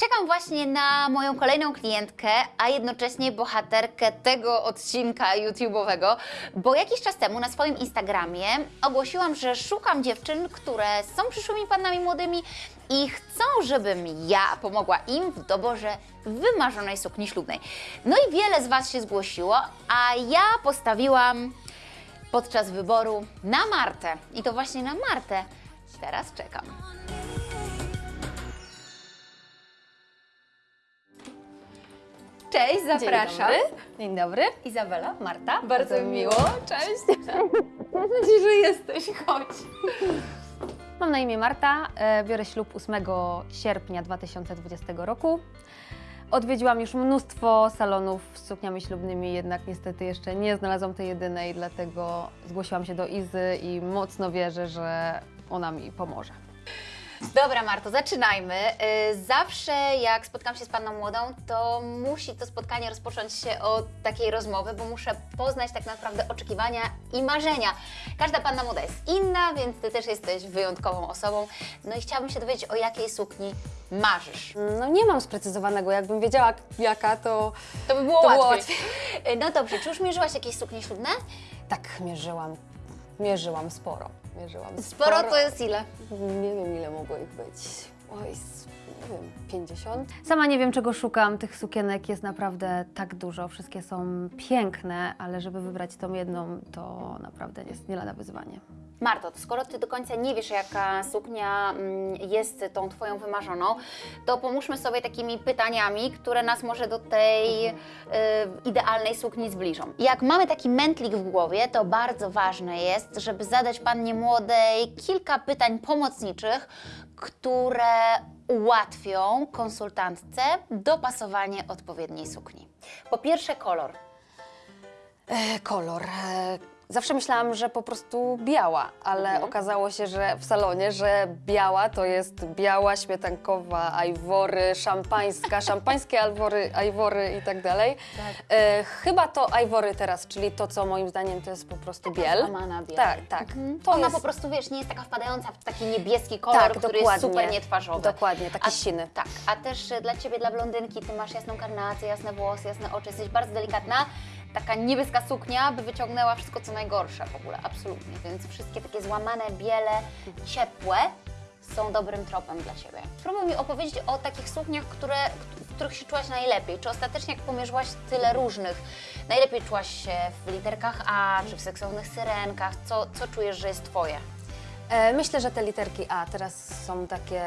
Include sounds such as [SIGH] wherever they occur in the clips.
Czekam właśnie na moją kolejną klientkę, a jednocześnie bohaterkę tego odcinka YouTube'owego, bo jakiś czas temu na swoim Instagramie ogłosiłam, że szukam dziewczyn, które są przyszłymi pannami młodymi i chcą, żebym ja pomogła im w doborze wymarzonej sukni ślubnej. No i wiele z Was się zgłosiło, a ja postawiłam podczas wyboru na Martę. I to właśnie na Martę teraz czekam. Cześć, zapraszam. Dzień dobry. Dzień dobry. Izabela, Marta. Bardzo mi miło. Cześć. Cieszę się, że jesteś, chodź. Mam na imię Marta. e, Biorę ślub 8 sierpnia 2020 roku. Odwiedziłam już mnóstwo salonów z sukniami ślubnymi, jednak niestety jeszcze nie znalazłam tej jedynej, dlatego zgłosiłam się do Izy i mocno wierzę, że ona mi pomoże. Dobra, Marto, zaczynajmy. Y, Zawsze jak spotkam się z panną młodą, to musi to spotkanie rozpocząć się od takiej rozmowy, bo muszę poznać tak naprawdę oczekiwania i marzenia. Każda panna młoda jest inna, więc ty też jesteś wyjątkową osobą. No i chciałabym się dowiedzieć, o jakiej sukni marzysz. No nie mam sprecyzowanego, jakbym wiedziała jaka, to To by było To było łatwiej. Y, No dobrze, czy już mierzyłaś jakieś suknie ślubne? tak mierzyłam. Mierzyłam sporo. Mierzyłam Sporo to jest ile? Nie wiem, ile mogło ich być. Oj, wiem, 50? Sama nie wiem, czego szukam. Tych sukienek jest naprawdę tak dużo. Wszystkie są piękne, ale żeby wybrać tą jedną, to naprawdę jest nie lada wyzwanie. Marto, to skoro Ty do końca nie wiesz, jaka suknia mm, jest tą Twoją wymarzoną, to pomóżmy sobie takimi pytaniami, które nas może do tej y, idealnej sukni zbliżą. Jak mamy taki mętlik w głowie, to bardzo ważne jest, żeby zadać Pannie Młodej kilka pytań pomocniczych, które ułatwią konsultantce dopasowanie odpowiedniej sukni. Po pierwsze kolor. E, kolor. Zawsze myślałam, że po prostu biała, ale okazało się, że w salonie, że biała to jest biała, śmietankowa, ajwory, szampańska, [LAUGHS] szampańskie alwory, ajwory i tak dalej. E, chyba to ajwory teraz, czyli to, co moim zdaniem to jest po prostu biel. złamana biel. Tak, tak. To Ona jest... po prostu, wiesz, nie jest taka wpadająca w taki niebieski kolor, Tak, który dokładnie. jest super nietwarzowy. Dokładnie, taki A- siny. Tak, a też dla Ciebie, dla blondynki, Ty masz jasną karnację, jasne włosy, jasne oczy, jesteś bardzo delikatna. Taka niebieska suknia by wyciągnęła wszystko, co najgorsze w ogóle, absolutnie. Więc wszystkie takie złamane, biele, ciepłe są dobrym tropem dla Ciebie. Spróbuj mi opowiedzieć o takich sukniach, które, w których się czułaś najlepiej. Czy ostatecznie, jak pomierzyłaś tyle różnych, najlepiej czułaś się w literkach A, czy w seksownych syrenkach? Co, co czujesz, że jest Twoje? E, myślę, że te literki A teraz są takie...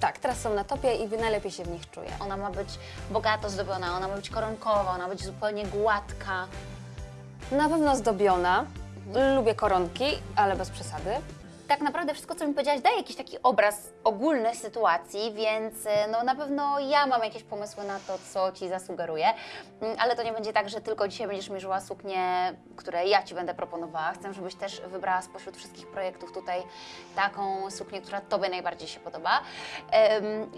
Tak, teraz są na topie i najlepiej się w nich czuję. Ona ma być bogato zdobiona, ona ma być koronkowa, ona ma być zupełnie gładka. Na pewno zdobiona. Lubię koronki, ale bez przesady. Tak naprawdę wszystko, co mi powiedziałaś, daje jakiś taki obraz ogólny sytuacji, więc e, no, na pewno ja mam jakieś pomysły na to, co Ci zasugeruję, Mm, ale to nie będzie tak, że tylko dzisiaj będziesz mierzyła suknię, które ja Ci będę proponowała. Chcę, żebyś też wybrała spośród wszystkich projektów tutaj taką suknię, która Tobie najbardziej się podoba.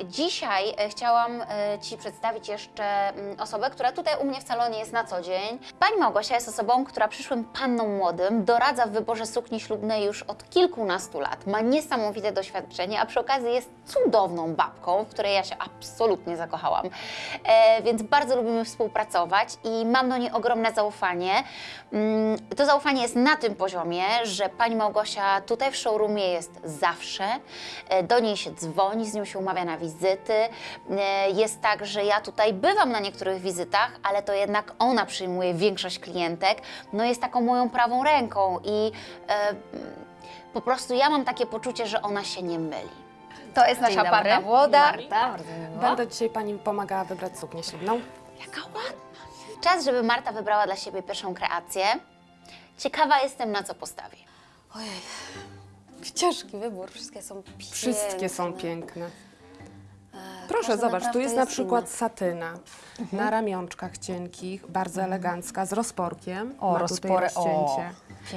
Dzisiaj e, chciałam e, Ci przedstawić jeszcze mm, osobę, która tutaj u mnie w salonie jest na co dzień. Pani Małgosia jest osobą, która przyszłym pannom młodym doradza w wyborze sukni ślubnej już od kilkunastu lat. Ma niesamowite doświadczenie, a przy okazji jest cudowną babką, w której ja się absolutnie zakochałam. E, więc bardzo lubimy współpracować i mam do niej ogromne zaufanie. Mm, To zaufanie jest na tym poziomie, że pani Małgosia tutaj w showroomie jest zawsze. E, Do niej się dzwoni, z nią się umawia na wizyty. E, Jest tak, że ja tutaj bywam na niektórych wizytach, ale to jednak ona przyjmuje większość klientek. No jest taką moją prawą ręką i e, po prostu ja mam takie poczucie, że ona się nie myli. To jest nasza panna młoda. Marta, bardzo mi miło. Będę dzisiaj Pani pomagała wybrać suknię ślubną. Jaka ładna. Czas, żeby Marta wybrała dla siebie pierwszą kreację. Ciekawa jestem, na co postawi. Ojej, ciężki wybór, wszystkie są piękne. Wszystkie są piękne. Proszę, Proszę, zobacz, tu jest na przykład Inna. satyna Mhm. na ramionczkach cienkich, bardzo elegancka, z rozporkiem. O, Ma o,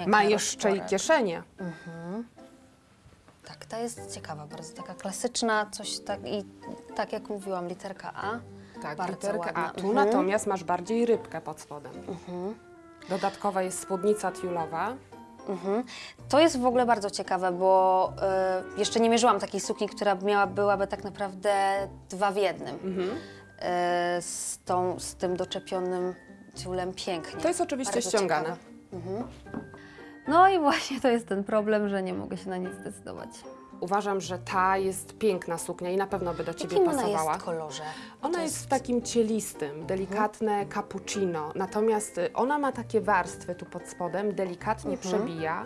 Ma jeszcze i rozpory. kieszenie. Tak, ta jest ciekawa, bardzo taka klasyczna, coś tak i tak jak mówiłam, literka A. Tak, bardzo literkę ładna. A. Tu Mhm. natomiast masz bardziej rybkę pod spodem. Dodatkowa jest spódnica tiulowa. Mhm. To jest w ogóle bardzo ciekawe, bo e, jeszcze nie mierzyłam takiej sukni, która miała, byłaby tak naprawdę dwa w jednym. Mhm. E, z, tą, z tym doczepionym ciulem pięknie. To jest oczywiście Bardzo ściągane. ciekawe. Mhm. No i właśnie to jest ten problem, że nie mogę się na nic zdecydować. Uważam, że ta jest piękna suknia i na pewno by do Ciebie Jakim ona pasowała. jest kolorze? Ona To jest w takim cielistym, delikatne cappuccino, natomiast y, ona ma takie warstwy tu pod spodem, delikatnie przebija,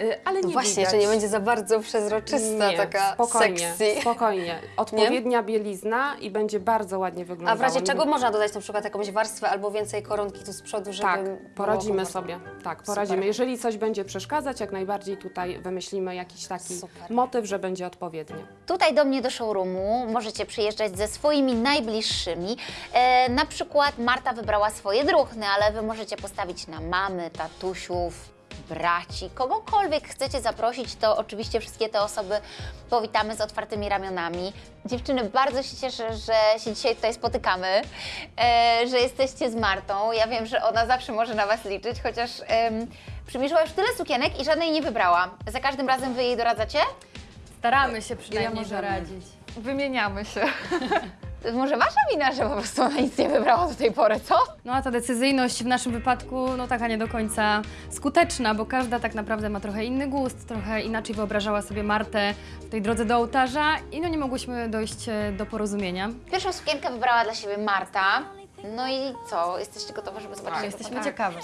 y, ale nie No właśnie, widać. że nie będzie za bardzo przezroczysta, Nie, taka spokojnie, sexy. spokojnie. Odpowiednia bielizna i będzie bardzo ładnie A wyglądała. w razie Nie- czego można dodać na przykład jakąś warstwę albo więcej koronki tu z przodu, żeby Tak, poradzimy sobie. Tak, poradzimy. Super. Jeżeli coś będzie przeszkadzać, jak najbardziej tutaj wymyślimy jakiś taki Super. motyw, że będzie odpowiednio. Tutaj do mnie do showroomu możecie przyjeżdżać ze swoimi najbliższymi. E, na przykład Marta wybrała swoje druhny, ale Wy możecie postawić na mamy, tatusiów, braci, kogokolwiek chcecie zaprosić, to oczywiście wszystkie te osoby powitamy z otwartymi ramionami. Dziewczyny, bardzo się cieszę, że się dzisiaj tutaj spotykamy, e, że jesteście z Martą. Ja wiem, że ona zawsze może na Was liczyć, chociaż em, przymierzyła już tyle sukienek i żadnej nie wybrała. Za każdym razem Wy jej doradzacie? Staramy się przynajmniej możemy. doradzić. Wymieniamy się. [LAUGHS] To może Wasza wina, że po prostu ona nic nie wybrała do tej pory, co? No a ta decyzyjność w naszym wypadku, no taka nie do końca skuteczna, bo każda tak naprawdę ma trochę inny gust, trochę inaczej wyobrażała sobie Martę w tej drodze do ołtarza i no nie mogłyśmy dojść e, do porozumienia. Pierwszą sukienkę wybrała dla siebie Marta. No i co? Jesteście gotowe, żeby zobaczyć? to Jesteśmy wygląda? ciekawe.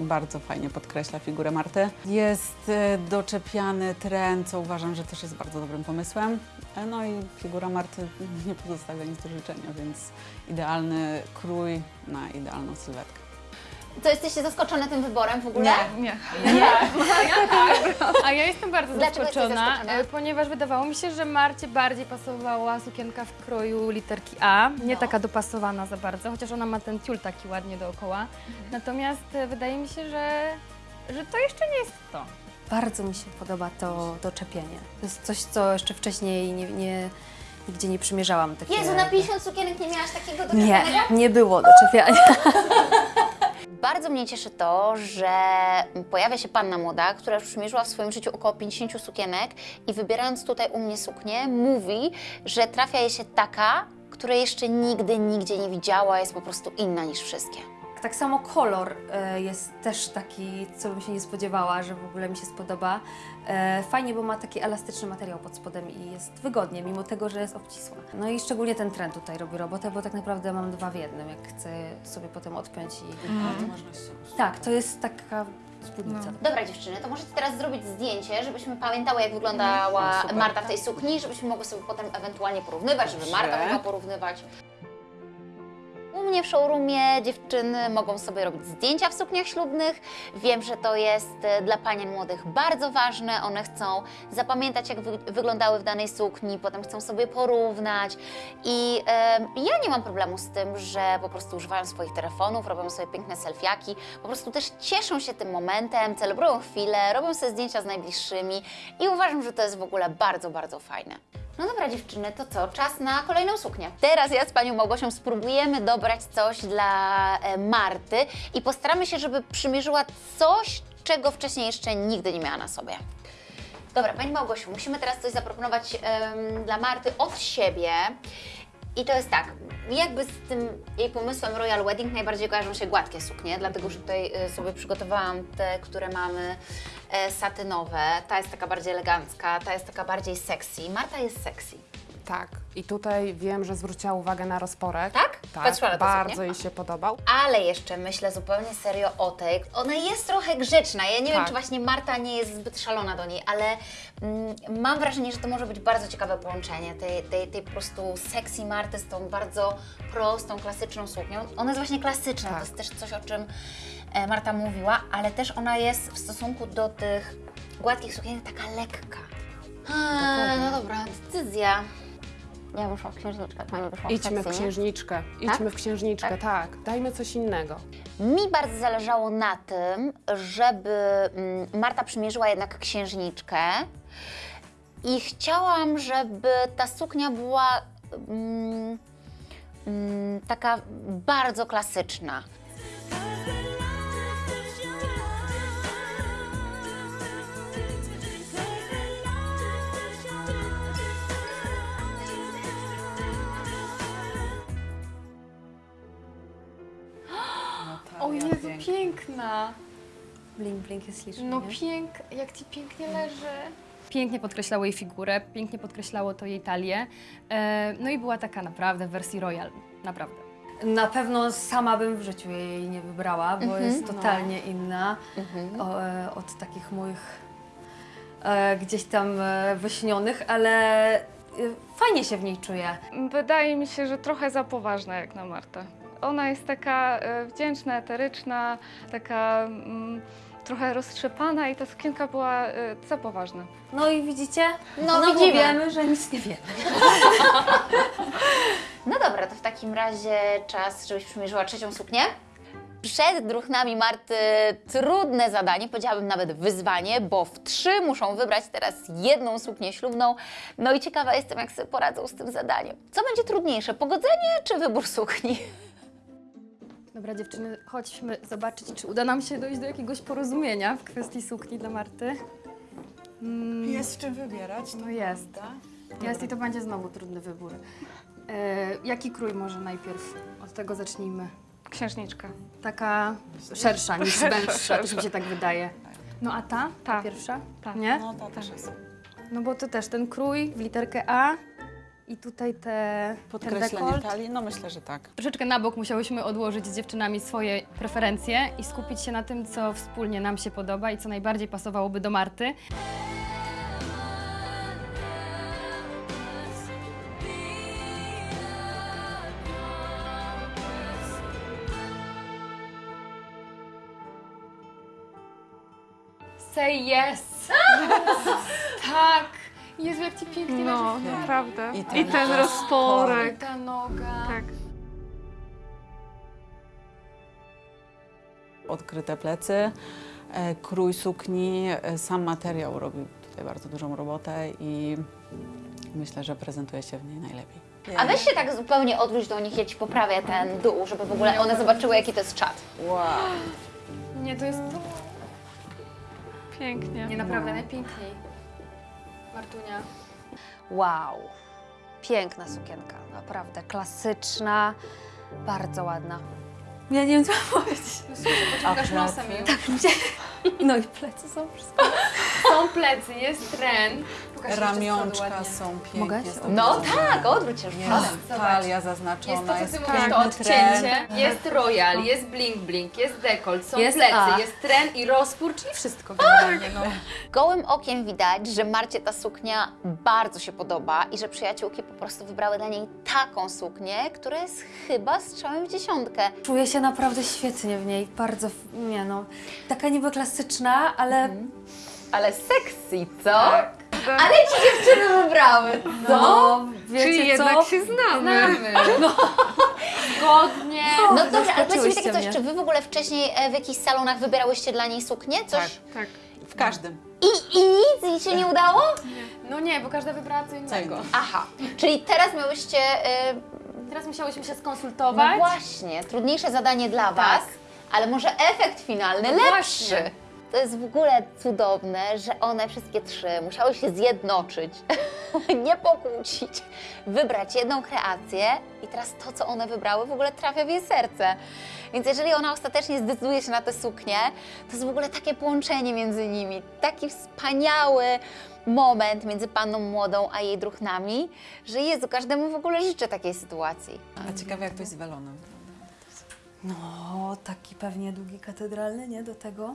Bardzo fajnie podkreśla figurę Marty. Jest e, doczepiany tren, co uważam, że też jest bardzo dobrym pomysłem. E, No i figura Marty nie pozostawia nic do życzenia, więc idealny krój na idealną sylwetkę. Co, jesteście zaskoczone tym wyborem w ogóle? nie. A ja jestem bardzo Dlaczego zaskoczona, zaskoczona? e, ponieważ wydawało mi się, że Marcie bardziej pasowała sukienka w kroju literki A, nie No. taka dopasowana za bardzo, chociaż ona ma ten ciul taki ładnie dookoła. Mhm. Natomiast e, wydaje mi się, że, że to jeszcze nie jest to. Bardzo mi się podoba to doczepienie. To jest coś, co jeszcze wcześniej nie, nie, nigdzie nie przymierzałam. Takie... Jezu, na 50 sukienek nie miałaś takiego do Nie, nie było doczepiania. [LAUGHS] Bardzo mnie cieszy to, że pojawia się panna młoda, która już przymierzyła w swoim życiu około 50 sukienek i wybierając tutaj u mnie suknię, mówi, że trafia jej się taka, której jeszcze nigdy, nigdzie nie widziała, jest po prostu inna niż wszystkie. Tak samo kolor e, jest też taki, co bym się nie spodziewała, że w ogóle mi się spodoba. E, Fajnie, bo ma taki elastyczny materiał pod spodem i jest wygodnie, mimo tego, że jest obcisła. No i szczególnie ten trend tutaj robi robotę, bo tak naprawdę mam dwa w jednym, jak chcę sobie potem odpiąć i... Tak, to jest taka spódnica. Dobra dziewczyny, to możecie teraz zrobić zdjęcie, żebyśmy pamiętały, jak wyglądała Marta w tej sukni, żebyśmy mogły sobie potem ewentualnie porównywać, żeby Marta mogła porównywać. U mnie w showroomie dziewczyny mogą sobie robić zdjęcia w sukniach ślubnych. Wiem, że to jest e, dla panien młodych bardzo ważne. One chcą zapamiętać, jak wy wyglądały w danej sukni, potem chcą sobie porównać. I em, ja nie mam problemu z tym, że po prostu używają swoich telefonów, robią sobie piękne selfiaki, po prostu też cieszą się tym momentem, celebrują chwilę, robią sobie zdjęcia z najbliższymi i uważam, że to jest w ogóle bardzo, bardzo fajne. No dobra dziewczyny, to co? Czas na kolejną suknię. Teraz ja z Panią Małgosią spróbujemy dobrać coś dla e, Marty i postaramy się, żeby przymierzyła coś, czego wcześniej jeszcze nigdy nie miała na sobie. Dobra, Pani Małgosiu, musimy teraz coś zaproponować dla Marty od siebie. I to jest tak, jakby z tym jej pomysłem Royal Wedding najbardziej kojarzą się gładkie suknie, dlatego że tutaj y, sobie przygotowałam te, które mamy e, satynowe. Ta jest taka bardziej elegancka, ta jest taka bardziej sexy. Marta jest sexy. Tak. I tutaj wiem, że zwróciła uwagę na rozporek. Tak? Tak, Patrzyła na tę bardzo suknię? jej się podobał. Ale jeszcze myślę zupełnie serio o tej. Ona jest trochę grzeczna. Ja nie wiem, Tak. czy właśnie Marta nie jest zbyt szalona do niej, ale mm, mam wrażenie, że to może być bardzo ciekawe połączenie tej, tej, tej po prostu sexy Marty z tą bardzo prostą, klasyczną suknią. Ona jest właśnie klasyczna, to Tak. jest też coś, o czym e, Marta mówiła, ale też ona jest w stosunku do tych gładkich sukienek taka lekka. A, no dobra, decyzja. Ja bym szła w księżniczkę, pani wyszła w Idźmy w księżniczkę. Idźmy w księżniczkę, tak. Dajmy coś innego. Mi bardzo zależało na tym, żeby mm, Marta przymierzyła jednak księżniczkę. I chciałam, żeby ta suknia była mm, mm, taka bardzo klasyczna. Jezu, piękna! Blink, blink jest śliczny, No nie? pięk, jak ci pięknie leży. Pięknie podkreślało jej figurę, pięknie podkreślało to jej talię. E, no i była taka naprawdę w wersji royal, naprawdę. Na pewno sama bym w życiu jej nie wybrała, bo jest totalnie inna o, e, od takich moich e, gdzieś tam e, wyśnionych, ale e, fajnie się w niej czuję. Wydaje mi się, że trochę za poważna jak na Martę. Ona jest taka e, wdzięczna, eteryczna, taka mm, trochę roztrzepana i ta sukienka była e, za poważna. No i widzicie? No, Znowu widzimy. wiemy, że nic nie wiemy. [LAUGHS] No dobra, to w takim razie czas, żebyś przymierzyła trzecią suknię. Przed druchnami Marty trudne zadanie, powiedziałabym nawet wyzwanie, bo w trzy muszą wybrać teraz jedną suknię ślubną. No i ciekawa jestem, jak sobie poradzą z tym zadaniem. Co będzie trudniejsze, pogodzenie czy wybór sukni? Dobra dziewczyny, chodźmy zobaczyć, czy uda nam się dojść do jakiegoś porozumienia w kwestii sukni dla Marty. Mm, Jest w czym wybierać. No jest. Jest i to będzie znowu trudny wybór. E, jaki krój może najpierw? Od tego zacznijmy. Księżniczka. Taka szersza niż węższa, też mi się tak wydaje. No a ta? Ta Ta. pierwsza? Ta. Nie? No to też jest. No bo to też ten krój w literkę A i tutaj te ten Podkreślenie dekolt. talii? No myślę, że tak. Troszeczkę na bok musiałyśmy odłożyć z dziewczynami swoje preferencje i skupić się na tym, co wspólnie nam się podoba i co najbardziej pasowałoby do Marty. Say yes! [LAUGHS] tak! Jezu, jak ci pięknie No, leży naprawdę. I I ten ten, rozporek. ta noga. Tak. Odkryte plecy, e, krój sukni, e, sam materiał robi tutaj bardzo dużą robotę i myślę, że prezentuje się w niej najlepiej. A weź się tak zupełnie odwróć do nich, ja Ci poprawię ten dół, żeby w ogóle one zobaczyły, jaki to jest czat. Wow. Nie, to jest... Pięknie. Nie, naprawdę najpiękniej. Martunia. Wow. Piękna sukienka, naprawdę klasyczna, bardzo ładna. Ja nie wiem, co mam powiedzieć. Pociągasz nosem już. [LAUGHS] No i plecy są wszystko. Są plecy, jest tren. Pokaż Ramionczka są pięknie. Mogę? No tak, odwróć się już. Jest talia zaznaczona, Jest jest, to, co ty mówisz, to piękny tren. odcięcie, jest royal, jest blink blink, jest dekolt, są Jest plecy, A. jest tren i rozpór, czyli wszystko generalnie. No. Gołym okiem widać, że Marcie ta suknia bardzo się podoba i że przyjaciółki po prostu wybrały dla niej taką suknię, która jest chyba strzałem w dziesiątkę. Czuję się naprawdę świetnie w niej, bardzo, nie no, taka niby klasyczna, ale Ale sexy, co? Ale ci dziewczyny wybrały, co? no, wiecie Czyli co? jednak się znamy. Zgodnie. No dobrze, ale powiedzcie mi takie coś, mnie. czy wy w ogóle wcześniej e, w jakichś salonach wybierałyście dla niej suknię? Coś? Tak. W każdym. I, I nic jej się nie udało? No nie, bo każda wybrała co innego. Aha, czyli teraz miałyście, e, Teraz musiałyśmy się no skonsultować. właśnie, trudniejsze zadanie dla Was, ale może efekt finalny lepszy. właśnie. To jest w ogóle cudowne, że one wszystkie trzy musiały się zjednoczyć, [LAUGHS] nie pokłócić, wybrać jedną kreację i teraz to, co one wybrały, w ogóle trafia w jej serce. Więc jeżeli ona ostatecznie zdecyduje się na tę suknię, to jest w ogóle takie połączenie między nimi, taki wspaniały moment między panną młodą a jej druchnami, że Jezu, każdemu w ogóle życzę takiej sytuacji. A ciekawe jak to jest z welonem. No, taki pewnie długi katedralny, nie, do tego?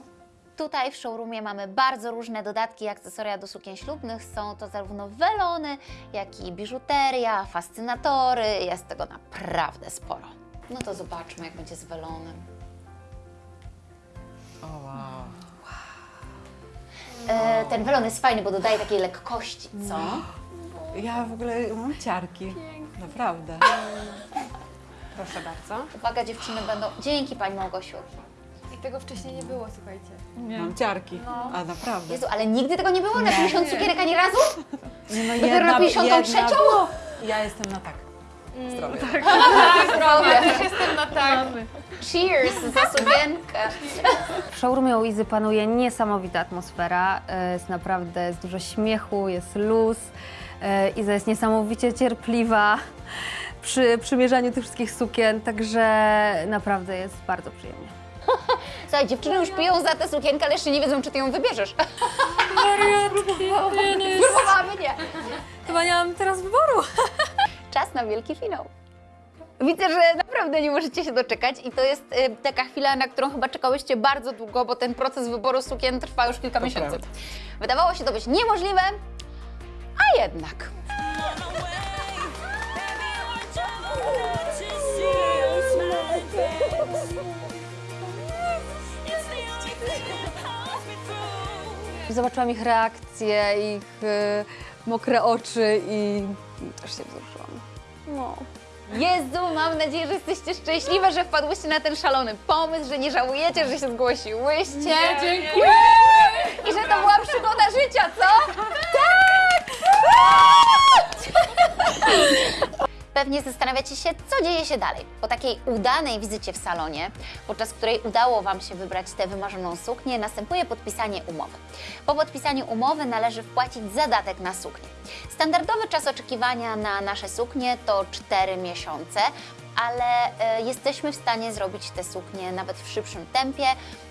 Tutaj w showroomie mamy bardzo różne dodatki i akcesoria do sukien ślubnych. Są to zarówno welony, jak i biżuteria, fascynatory. Jest tego naprawdę sporo. No to zobaczmy, jak będzie z welonem. O wow. E, ten welon jest fajny, bo dodaje takiej lekkości, co? Ja w ogóle mam ciarki. Naprawdę. Proszę bardzo. Uwaga, dziewczyny będą... Dzięki Pani Małgosiu. Tego wcześniej nie było, słuchajcie. Mam ciarki. A naprawdę. Jezu, ale nigdy tego nie było na 50 cukierek ani razu? Nie, no Dopiero na 53? Ja jestem na tak. [LAUGHS] Zdrowie. Zdrowie. Też jestem na tak. Cheers za sukienkę. [LAUGHS] W showroomie u Izy panuje niesamowita atmosfera. e, Jest naprawdę jest dużo śmiechu, jest luz. E, Iza jest niesamowicie cierpliwa przy przymierzaniu tych wszystkich sukien, także naprawdę jest bardzo przyjemnie. Słuchaj, dziewczyny już piją za tę sukienkę, ale jeszcze nie wiedzą, czy ty ją wybierzesz. Próbowałaby nie. Chyba nie mam teraz wyboru. Czas na wielki finał. Widzę, że naprawdę nie możecie się doczekać i to jest y, taka chwila, na którą chyba czekałyście bardzo długo, bo ten proces wyboru sukien trwa już kilka miesięcy. prawda. Wydawało się to być niemożliwe, a jednak. Zobaczyłam ich reakcje, ich e, mokre oczy i też się wzruszyłam. No. Jezu, mam nadzieję, że jesteście szczęśliwe, że wpadłyście na ten szalony pomysł, że nie żałujecie, że się zgłosiłyście. dziękuję! I że to była przygoda życia, co? Tak! [LAUGHS] Pewnie zastanawiacie się, co dzieje się dalej. Po takiej udanej wizycie w salonie, podczas której udało Wam się wybrać tę wymarzoną suknię, następuje podpisanie umowy. Po podpisaniu umowy należy wpłacić zadatek na suknię. Standardowy czas oczekiwania na nasze suknie to 4 miesiące, ale e, jesteśmy w stanie zrobić te suknie nawet w szybszym tempie.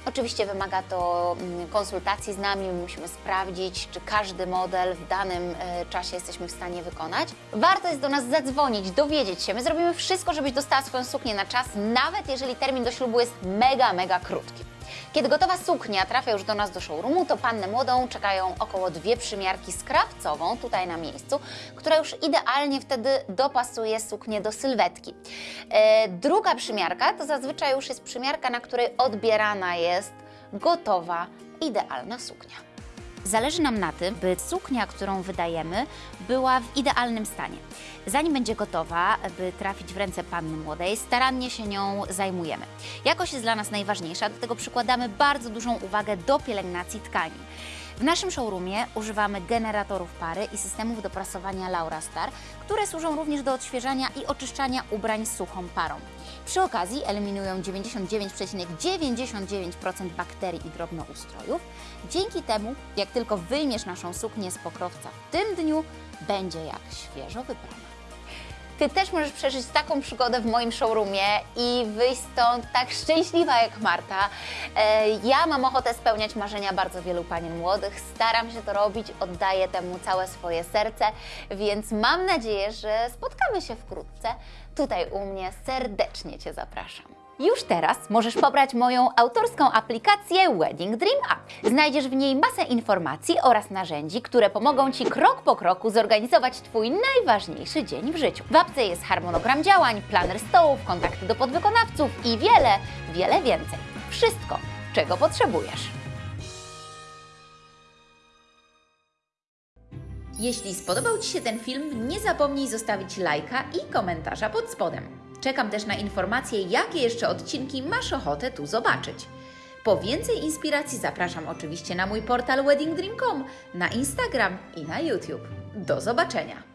Oczywiście wymaga to mm, konsultacji z nami, my musimy sprawdzić, czy każdy model w danym e, czasie jesteśmy w stanie wykonać. Warto jest do nas zadzwonić, dowiedzieć się. My zrobimy wszystko, żebyś dostała swoją suknię na czas, nawet jeżeli termin do ślubu jest mega, mega krótki. Kiedy gotowa suknia trafia już do nas do showroomu, to pannę młodą czekają około dwie przymiarki z krawcową tutaj na miejscu, która już idealnie wtedy dopasuje suknię do sylwetki. E, druga przymiarka to zazwyczaj już jest przymiarka, na której odbierana jest gotowa, idealna suknia. Zależy nam na tym, by suknia, którą wydajemy, była w idealnym stanie. Zanim będzie gotowa, by trafić w ręce panny młodej, starannie się nią zajmujemy. Jakość jest dla nas najważniejsza, dlatego przykładamy bardzo dużą uwagę do pielęgnacji tkani. W naszym showroomie używamy generatorów pary i systemów do prasowania Laura Star, które służą również do odświeżania i oczyszczania ubrań suchą parą. Przy okazji eliminują 99,99% bakterii i drobnoustrojów. Dzięki temu, jak tylko wyjmiesz naszą suknię z pokrowca w tym dniu, będzie jak świeżo wybrana. Ty też możesz przeżyć taką przygodę w moim showroomie i wyjść stąd tak szczęśliwa jak Marta. E, Ja mam ochotę spełniać marzenia bardzo wielu panien młodych. Staram się to robić, oddaję temu całe swoje serce, więc mam nadzieję, że spotkamy się wkrótce. Tutaj u mnie serdecznie Cię zapraszam. Już teraz możesz pobrać moją autorską aplikację Wedding Dream App. Znajdziesz w niej masę informacji oraz narzędzi, które pomogą Ci krok po kroku zorganizować Twój najważniejszy dzień w życiu. W apce jest harmonogram działań, planer stołów, kontakty do podwykonawców i wiele, wiele więcej. Wszystko, czego potrzebujesz. Jeśli spodobał Ci się ten film, nie zapomnij zostawić lajka i komentarza pod spodem. Czekam też na informacje, jakie jeszcze odcinki masz ochotę tu zobaczyć. Po więcej inspiracji zapraszam oczywiście na mój portal weddingdream.com, na Instagram i na YouTube. Do zobaczenia!